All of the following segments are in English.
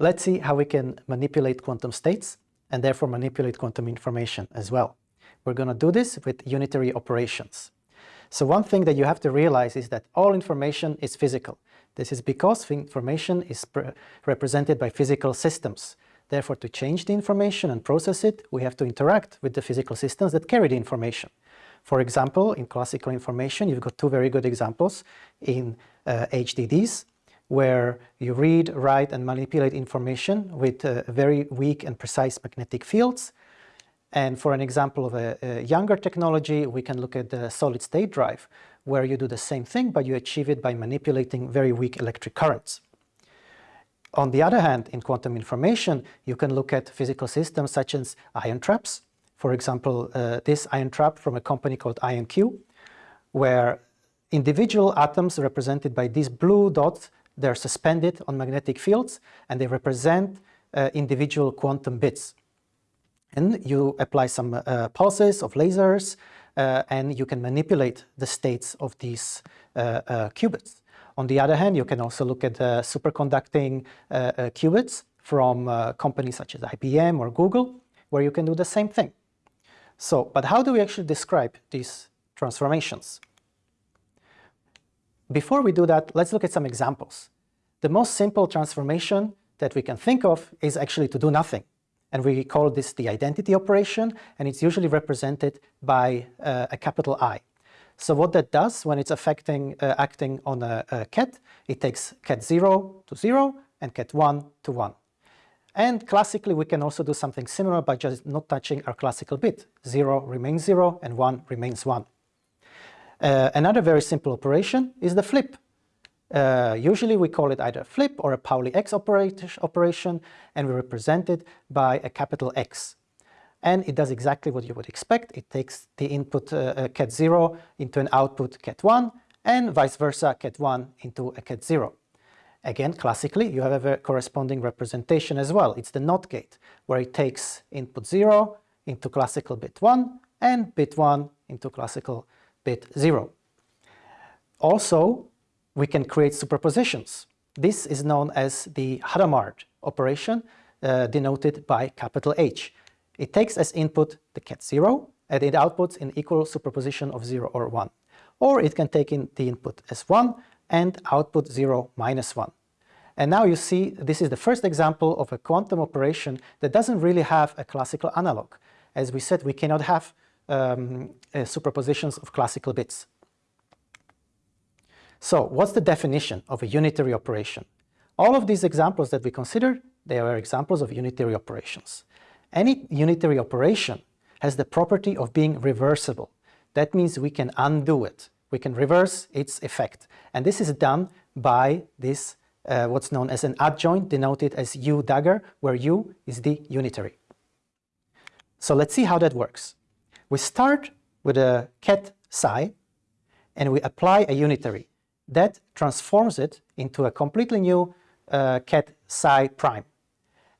Let's see how we can manipulate quantum states and therefore manipulate quantum information as well. We're going to do this with unitary operations. So one thing that you have to realize is that all information is physical. This is because information is represented by physical systems. Therefore, to change the information and process it, we have to interact with the physical systems that carry the information. For example, in classical information, you've got two very good examples in uh, HDDs, where you read, write, and manipulate information with uh, very weak and precise magnetic fields. And for an example of a, a, younger technology, we can look at the solid-state drive, where you do the same thing, but you achieve it by manipulating very weak electric currents. On the other hand, in quantum information, you can look at physical systems such as ion traps. For example, uh, this ion trap from a company called IonQ, where individual atoms represented by these blue dots, they're suspended on magnetic fields, and they represent uh, individual quantum bits. And you apply some uh, pulses of lasers, uh, and you can manipulate the states of these uh, uh, qubits. On the other hand, you can also look at superconducting qubits from companies such as IBM or Google, where you can do the same thing. So, but how do we actually describe these transformations? Before we do that, let's look at some examples. The most simple transformation that we can think of is actually to do nothing. And we call this the identity operation, and it's usually represented by uh, a capital I. So what that does when it's affecting, uh, acting on a, a, ket, it takes ket 0 to 0 and ket 1 to 1. And classically, we can also do something similar by just not touching our classical bit. 0 remains 0 and 1 remains 1. Uh, another very simple operation is the flip. Uh, usually we call it either a flip or a Pauli X operation, and we represent it by a capital X and it does exactly what you would expect. It takes the input uh, uh ket 0 into an output ket 1 and vice versa ket 1 into a ket 0. Again, classically, you have a corresponding representation as well. It's the NOT gate, where it takes input 0 into classical bit 1 and bit 1 into classical bit 0. Also, we can create superpositions. This is known as the Hadamard operation, uh, denoted by capital H. It takes as input the ket 0 and it outputs an equal superposition of 0 or 1. Or it can take in the input as 1 and output 0 minus 1. And now you see this is the first example of a quantum operation that doesn't really have a classical analog. As we said, we cannot have um, uh, superpositions of classical bits. So what's the definition of a unitary operation? All of these examples that we considered, they are examples of unitary operations. Any unitary operation has the property of being reversible. That means we can undo it. We can reverse its effect. And this is done by this, uh, what's known as an adjoint, denoted as U dagger, where U is the unitary. So let's see how that works. We start with a ket psi, and we apply a unitary. That transforms it into a completely new uh, ket psi prime.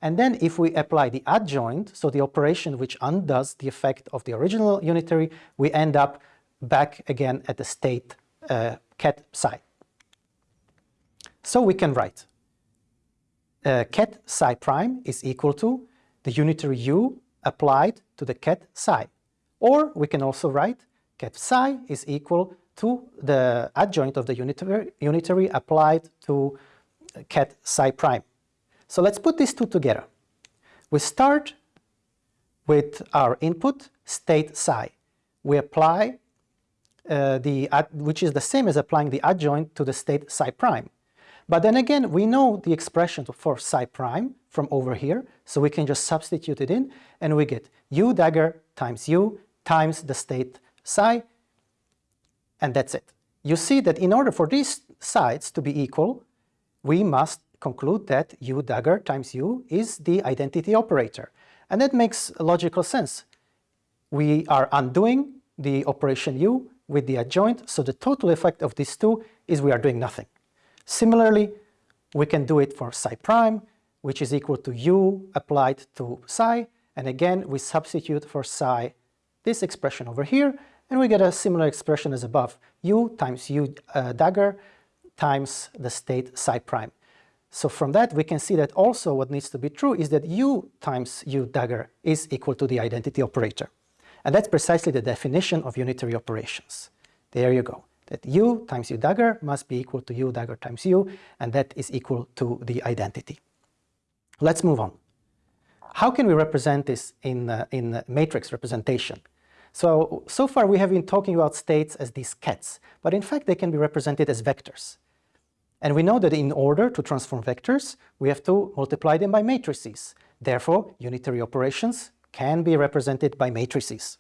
And then if we apply the adjoint, so the operation which undoes the effect of the original unitary, we end up back again at the state uh, ket psi. So we can write uh, ket psi prime is equal to the unitary u applied to the ket psi. Or we can also write ket psi is equal to the adjoint of the unitary, unitary applied to ket psi prime. So let's put these two together. We start with our input state psi. We apply uh, the, which is the same as applying the adjoint to the state psi prime. But then again, we know the expression for psi prime from over here, so we can just substitute it in, and we get u dagger times u times the state psi, and that's it. You see that in order for these sides to be equal, we must conclude that u dagger times u is the identity operator. And that makes logical sense. We are undoing the operation u with the adjoint, so the total effect of these two is we are doing nothing. Similarly, we can do it for psi prime, which is equal to u applied to psi, and again we substitute for psi this expression over here, and we get a similar expression as above, u times u uh, dagger times the state psi prime. So from that, we can see that also what needs to be true is that u times u dagger is equal to the identity operator. And that's precisely the definition of unitary operations. There you go. That u times u dagger must be equal to u dagger times u, and that is equal to the identity. Let's move on. How can we represent this in, uh, in matrix representation? So, so far we have been talking about states as these kets, but in fact they can be represented as vectors. And we know that in order to transform vectors, we have to multiply them by matrices. Therefore, unitary operations can be represented by matrices.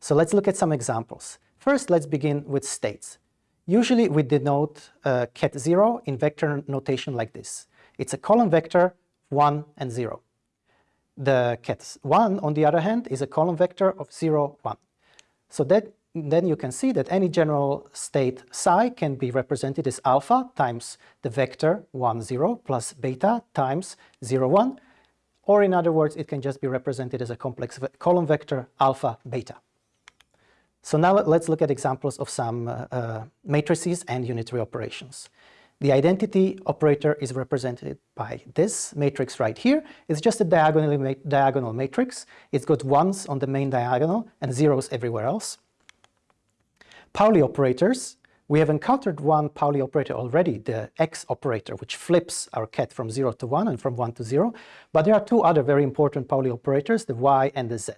So let's look at some examples. First, let's begin with states. Usually we denote uh, ket 0 in vector notation like this. It's a column vector 1 and 0. The ket 1, on the other hand, is a column vector of 0, 1. So that then you can see that any general state psi can be represented as alpha times the vector 1, 0 plus beta times 0, 1. Or in other words, it can just be represented as a complex ve column vector alpha, beta. So now let's look at examples of some uh, uh, matrices and unitary operations. The identity operator is represented by this matrix right here. It's just a diagonal, ma diagonal matrix. It's got ones on the main diagonal and zeros everywhere else. Pauli operators, we have encountered one Pauli operator already, the X operator, which flips our ket from 0 to 1 and from 1 to 0. But there are two other very important Pauli operators, the Y and the Z.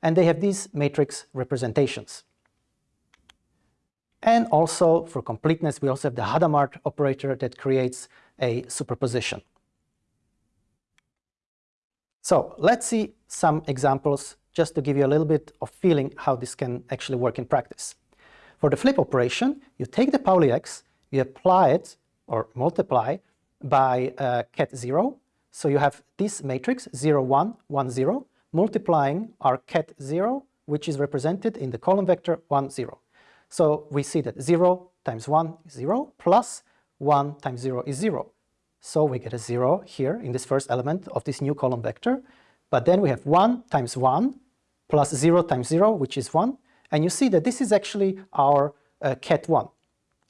And they have these matrix representations. And also, for completeness, we also have the Hadamard operator that creates a superposition. So let's see some examples just to give you a little bit of feeling how this can actually work in practice. For the flip operation, you take the Pauli X, you apply it or multiply by uh, ket 0. So you have this matrix 0, 1, 1, 0, multiplying our ket 0, which is represented in the column vector 1, 0. So we see that 0 times 1 is 0, plus 1 times 0 is 0. So we get a 0 here in this first element of this new column vector. But then we have 1 times 1 plus 0 times 0, which is 1, and you see that this is actually our uh, ket 1.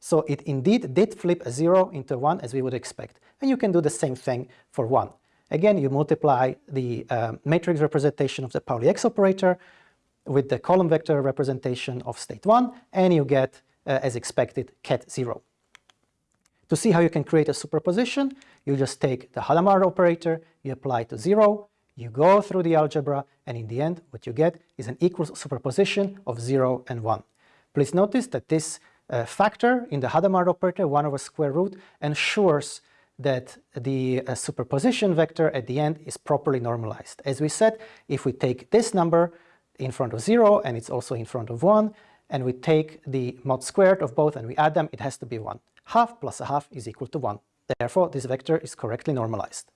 So it indeed did flip a 0 into 1 as we would expect. And you can do the same thing for 1. Again, you multiply the uh, matrix representation of the Pauli X operator with the column vector representation of state 1, and you get, uh, as expected, ket 0. To see how you can create a superposition, you just take the Hadamard operator, you apply to 0, you go through the algebra, and in the end, what you get is an equal superposition of 0 and 1. Please notice that this uh, factor in the Hadamard operator, 1 over square root, ensures that the uh, superposition vector at the end is properly normalized. As we said, if we take this number in front of 0 and it's also in front of 1, and we take the mod squared of both and we add them, it has to be 1. Half plus a half is equal to 1. Therefore, this vector is correctly normalized.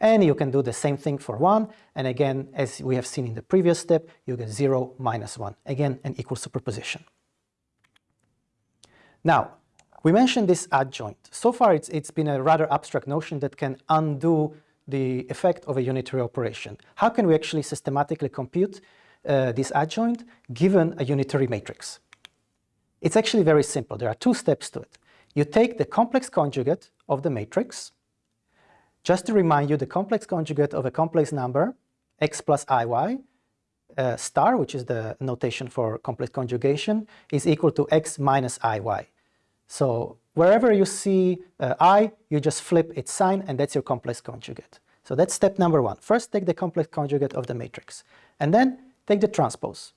And you can do the same thing for 1. And again, as we have seen in the previous step, you get 0 minus 1. Again, an equal superposition. Now, we mentioned this adjoint. So far, it's, it's been a rather abstract notion that can undo the effect of a unitary operation. How can we actually systematically compute uh, this adjoint given a unitary matrix? It's actually very simple. There are two steps to it. You take the complex conjugate of the matrix, just to remind you, the complex conjugate of a complex number, x plus iy, uh, star, which is the notation for complex conjugation, is equal to x minus iy. So wherever you see uh, i, you just flip its sign, and that's your complex conjugate. So that's step number one. First, take the complex conjugate of the matrix, and then take the transpose.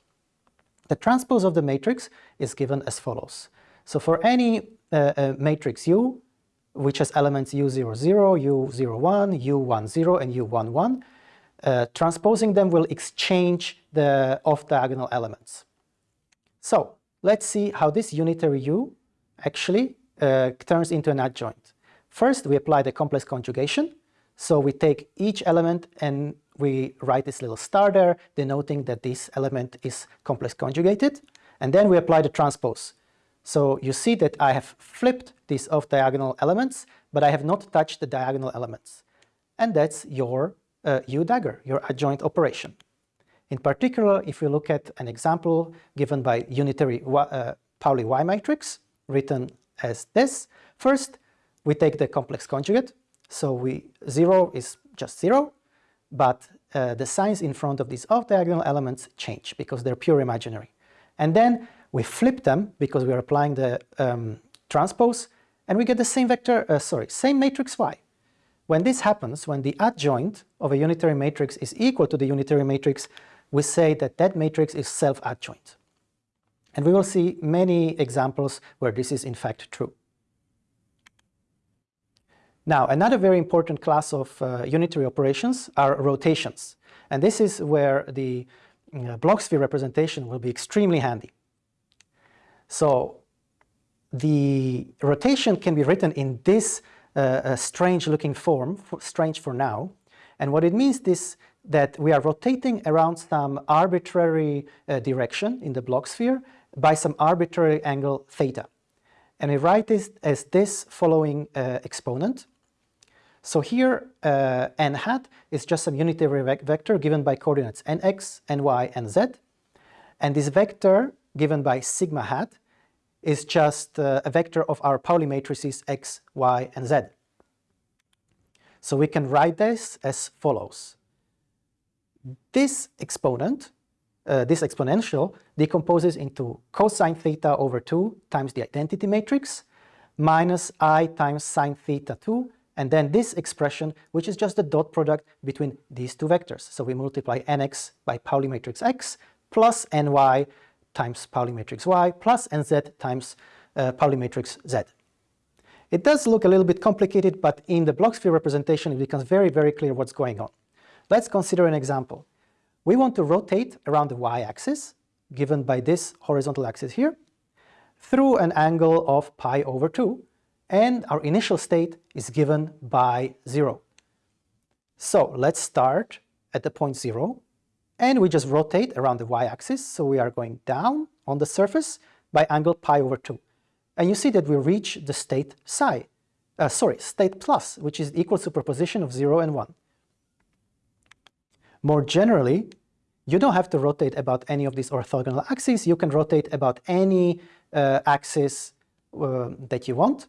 The transpose of the matrix is given as follows. So for any uh, uh matrix U, which has elements u00, u01, u10, and u11. Uh, transposing them will exchange the off-diagonal elements. So let's see how this unitary u actually uh, turns into an adjoint. First, we apply the complex conjugation. So we take each element and we write this little star there, denoting that this element is complex conjugated. And then we apply the transpose. So you see that I have flipped these off-diagonal elements, but I have not touched the diagonal elements. And that's your uh, U-dagger, your adjoint operation. In particular, if we look at an example given by unitary uh, Pauli Y matrix, written as this, first we take the complex conjugate. So we 0 is just 0, but uh, the signs in front of these off-diagonal elements change because they're pure imaginary. And then we flip them because we are applying the um, transpose, and we get the same vector, uh, sorry, same matrix Y. When this happens, when the adjoint of a unitary matrix is equal to the unitary matrix, we say that that matrix is self-adjoint. And we will see many examples where this is in fact true. Now, another very important class of uh, unitary operations are rotations. And this is where the uh, Bloch sphere representation will be extremely handy. So the rotation can be written in this uh, strange looking form, for, strange for now. And what it means is that we are rotating around some arbitrary uh, direction in the Bloch sphere by some arbitrary angle theta. And we write this as this following uh, exponent. So here uh, n hat is just some unitary ve vector given by coordinates nx, ny, and z. And this vector given by sigma hat is just uh, a vector of our Pauli matrices x, y, and z. So we can write this as follows. This exponent, uh, this exponential, decomposes into cosine theta over 2 times the identity matrix minus i times sine theta 2 and then this expression, which is just the dot product between these two vectors. So we multiply nx by Pauli matrix x plus ny times Pauli matrix y plus nz times uh, Pauli matrix z. It does look a little bit complicated, but in the Bloch sphere representation, it becomes very, very clear what's going on. Let's consider an example. We want to rotate around the y-axis, given by this horizontal axis here, through an angle of pi over 2, and our initial state is given by 0. So let's start at the point 0 and we just rotate around the y-axis so we are going down on the surface by angle pi over 2. And you see that we reach the state psi, uh, sorry, state plus, which is equal superposition of 0 and 1. More generally, you don't have to rotate about any of these orthogonal axes. You can rotate about any uh, axis uh, that you want.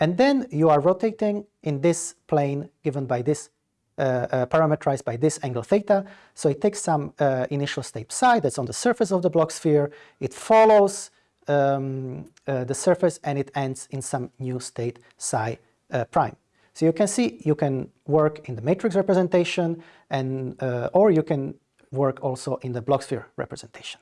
And then you are rotating in this plane given by this, uh, uh, parameterized by this angle theta. So it takes some uh, initial state psi that's on the surface of the Bloch sphere. It follows um, uh, the surface and it ends in some new state psi uh, prime. So you can see you can work in the matrix representation and uh, or you can work also in the Bloch sphere representation.